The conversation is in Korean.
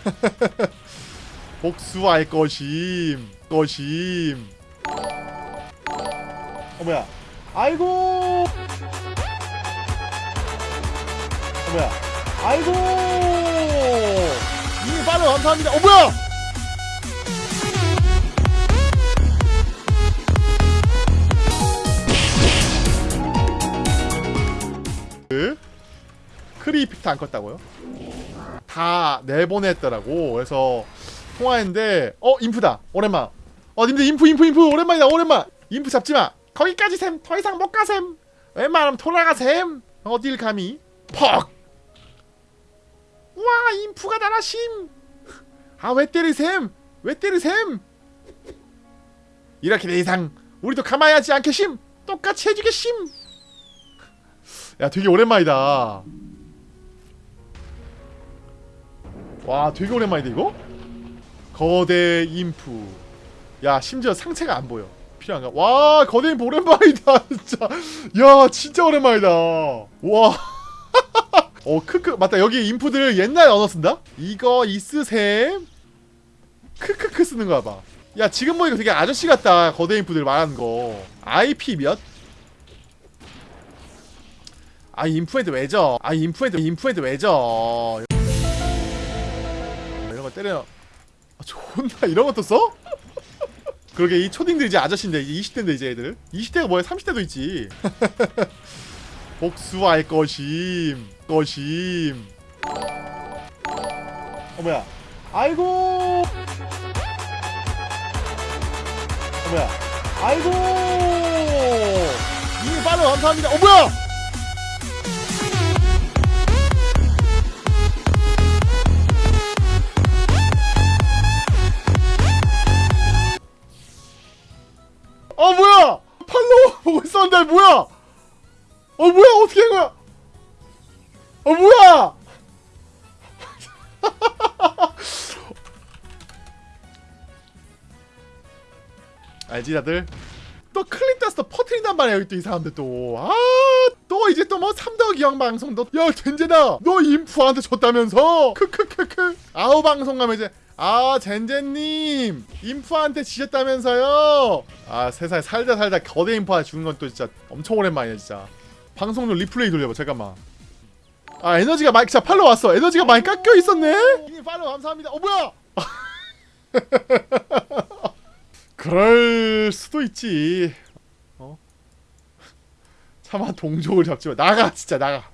복수할 것임 것임. 어 뭐야? 아이고! 어 뭐야? 아이고! 이미 빨로 감사합니다. 어 뭐야? 그 크리이픽트 안 껐다고요? 다 내보냈더라고. 그래서 통화했는데 어 인프다. 오랜만. 어 님들 인프 인프 인프 오랜만이다 오랜만. 인프 잡지 마. 거기까지 셈. 더 이상 못 가셈. 웬만하면 돌아가 셈. 어딜 감히? 퍽. 와 인프가 날아심. 아 왜 때리셈? 왜 때리셈? 이렇게 내 이상 우리도 가만히 하지 않겠심? 똑같이 해주겠심? 야 되게 오랜만이다 와 되게 오랜만이다 이거? 거대 인프 야 심지어 상체가 안 보여 필요한가? 와 거대 인프 오랜만이다 진짜 야 진짜 오랜만이다 와 어, 크크. 맞다. 여기 인프들 옛날에 언어 쓴다? 이거 있으셈? 크크크 쓰는 거야, 봐. 야, 지금 보니까 되게 아저씨 같다. 거대 인프들 말하는 거. IP 몇? 아, 인프한테 왜죠? 아, 인프한테, 인프한테 왜죠? 때려. 아, 존나 이런 것도 써? 그러게, 이 초딩들 이제 아저씨인데, 이제 20대인데, 이제 애들. 20대가 뭐야? 30대도 있지. 복수할 것임 것임 어 뭐야 아이고 어 뭐야 아이고 이미 빨로 감사합니다 어 뭐야 어 뭐야? 팔로우 보고 있었는데 뭐야? 어 뭐야? 어떻게 한 거야? 어 뭐야? 알지 다들? 또 클린다스도 퍼트린단 말이야 여기 또이 사람들 또아또 이제 또 뭐 삼덕이형 방송도 야 젠제다 너 인프한테 줬다면서? 크크크크. 아우 방송 가면 이제 아 젠제님 인프한테 지셨다면서요? 아 세상에 살다 살다 거대 인프한테 죽은 건 또 진짜 엄청 오랜만이야 진짜. 방송 좀 리플레이 돌려봐 잠깐만. 아 에너지가 많이 자 팔로 왔어. 에너지가 많이 깎여 있었네? 이미 팔로 감사합니다. 어 뭐야? 그럴 수도 있지 어 차마 동족을 잡지 마. 나가 진짜 나가